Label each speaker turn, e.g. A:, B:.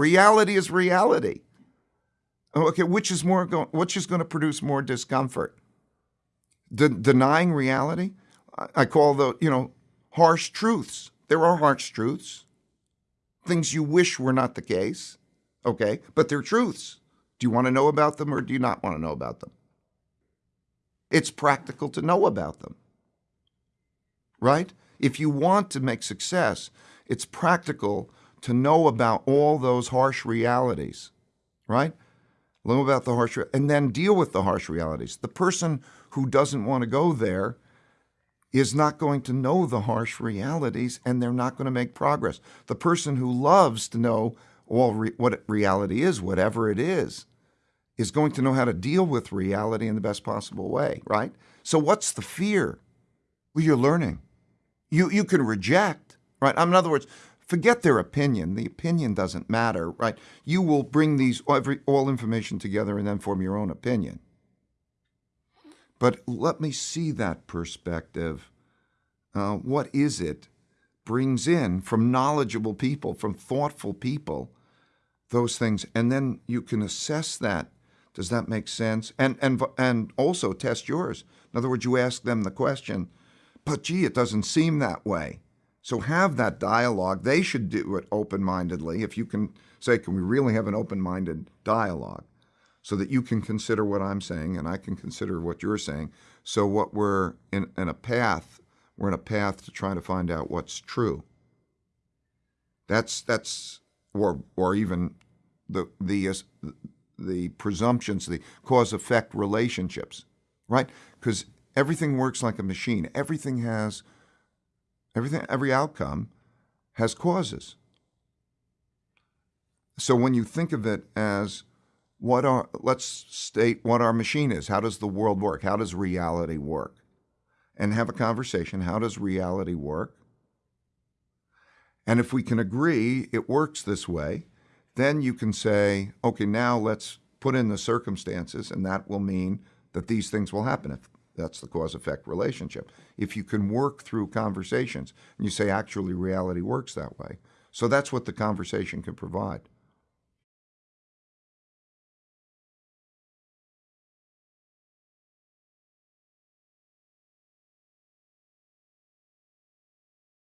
A: Reality is reality. Oh, okay, which is more going, which is going to produce more discomfort? De- denying reality? I, I call the, you know, harsh truths. There are harsh truths. Things you wish were not the case. Okay, but they're truths. Do you want to know about them or do you not want to know about them? It's practical to know about them. Right? If you want to make success, it's practical to know about all those harsh realities. Right? Know about the harsh and then deal with the harsh realities. The person who doesn't want to go there is not going to know the harsh realities and they're not going to make progress. The person who loves to know all re- what reality is, whatever it is, is going to know how to deal with reality in the best possible way, right? So what's the fear? Well, you're learning. You you can reject, right? In other words, forget their opinion. The opinion doesn't matter, right? You will bring these every, all information together and then form your own opinion. But let me see that perspective. Uh, what is it brings in from knowledgeable people, from thoughtful people, those things, and then you can assess that does that make sense? And and and also test yours. In other words, you ask them the question, but gee, it doesn't seem that way. So have that dialogue. They should do it open-mindedly. If you can say, can we really have an open-minded dialogue, so that you can consider what I'm saying and I can consider what you're saying. So what we're in, in a path, we're in a path to try to find out what's true. That's that's or or even the the uh, the presumptions, the cause effect relationships, right? Because everything works like a machine. Everything has, everything, every outcome has causes. So when you think of it as what are, let's state what our machine is. How does the world work? How does reality work? And have a conversation. How does reality work? And if we can agree it works this way, then you can say, okay, now let's put in the circumstances, and that will mean that these things will happen if that's the cause effect relationship. If you can work through conversations and you say, actually, reality works that way. So that's what the conversation can provide.